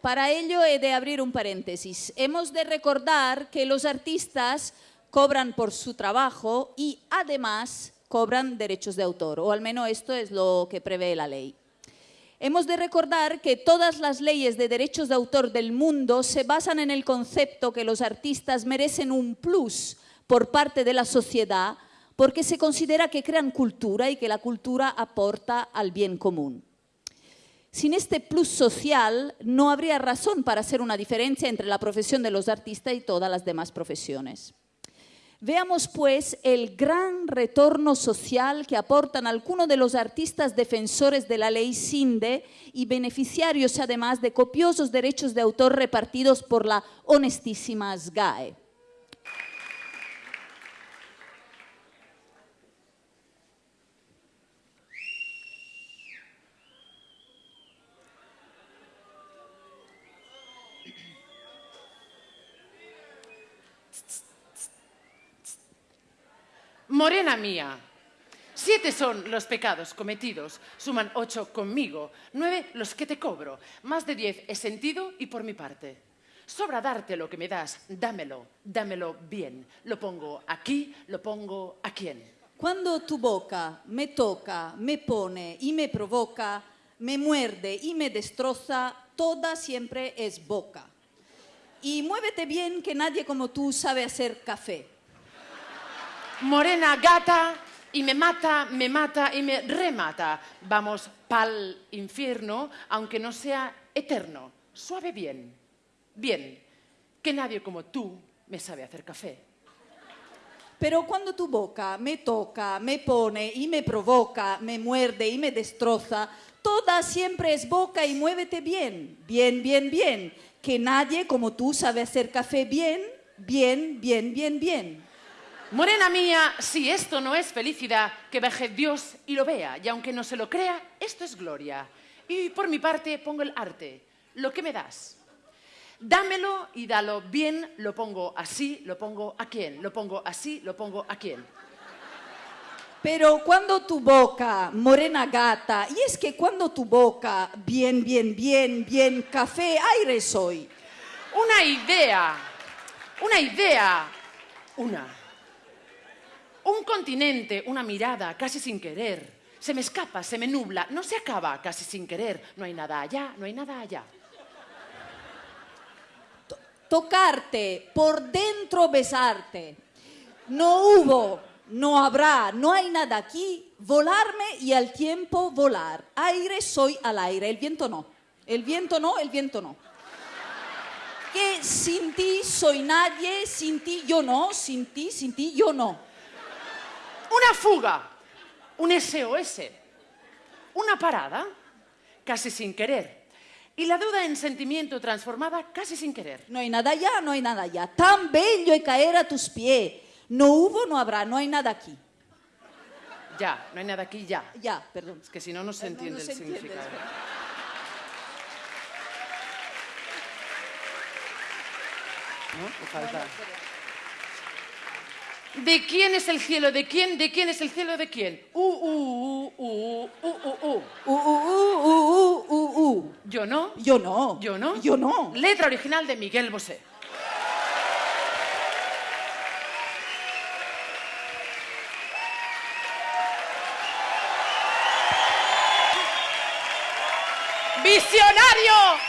Para ello he de abrir un paréntesis. Hemos de recordar que los artistas cobran por su trabajo y además cobran derechos de autor, o al menos esto es lo que prevé la ley. Hemos de recordar que todas las leyes de derechos de autor del mundo se basan en el concepto que los artistas merecen un plus por parte de la sociedad porque se considera que crean cultura y que la cultura aporta al bien común. Sin este plus social no habría razón para hacer una diferencia entre la profesión de los artistas y todas las demás profesiones. Veamos pues el gran retorno social que aportan algunos de los artistas defensores de la ley SINDE y beneficiarios además de copiosos derechos de autor repartidos por la honestísima SGAE. Morena mía, siete son los pecados cometidos, suman ocho conmigo, nueve los que te cobro, más de diez he sentido y por mi parte. Sobra darte lo que me das, dámelo, dámelo bien. Lo pongo aquí, lo pongo a quién. Cuando tu boca me toca, me pone y me provoca, me muerde y me destroza, toda siempre es boca. Y muévete bien que nadie como tú sabe hacer café. Morena gata y me mata, me mata y me remata. Vamos pa'l infierno, aunque no sea eterno. Suave bien, bien, que nadie como tú me sabe hacer café. Pero cuando tu boca me toca, me pone y me provoca, me muerde y me destroza, toda siempre es boca y muévete bien, bien, bien, bien, que nadie como tú sabe hacer café bien, bien, bien, bien, bien. Morena mía, si esto no es felicidad, que baje Dios y lo vea, y aunque no se lo crea, esto es gloria. Y por mi parte pongo el arte, lo que me das. Dámelo y dalo bien, lo pongo así, lo pongo a quién, lo pongo así, lo pongo a quién. Pero cuando tu boca, morena gata, y es que cuando tu boca, bien, bien, bien, bien, café, aire soy. Una idea, una idea, una. Un continente, una mirada, casi sin querer. Se me escapa, se me nubla, no se acaba, casi sin querer. No hay nada allá, no hay nada allá. Tocarte, por dentro besarte. No hubo, no habrá, no hay nada aquí. Volarme y al tiempo volar. Aire soy al aire, el viento no. El viento no, el viento no. Que sin ti soy nadie, sin ti yo no, sin ti, sin ti yo no. Una fuga, un SOS, una parada, casi sin querer. Y la duda en sentimiento transformada casi sin querer. No hay nada allá, no hay nada allá. Tan bello y caer a tus pies. No hubo, no habrá, no hay nada aquí. Ya, no hay nada aquí, ya. Ya, perdón. Es que si no, no se no, entiende no se el entiende, significado. ¿No? Me falta. ¿De quién es el cielo? ¿De quién? ¿De quién es el cielo? ¿De quién? Uh, uh, uh, uh, uh, uh, uh. Uh, uh, uh, uh, uh, uh, uh. Yo no. Yo no. Yo no. Yo no. Letra original de Miguel Bosé. ¡Visionario!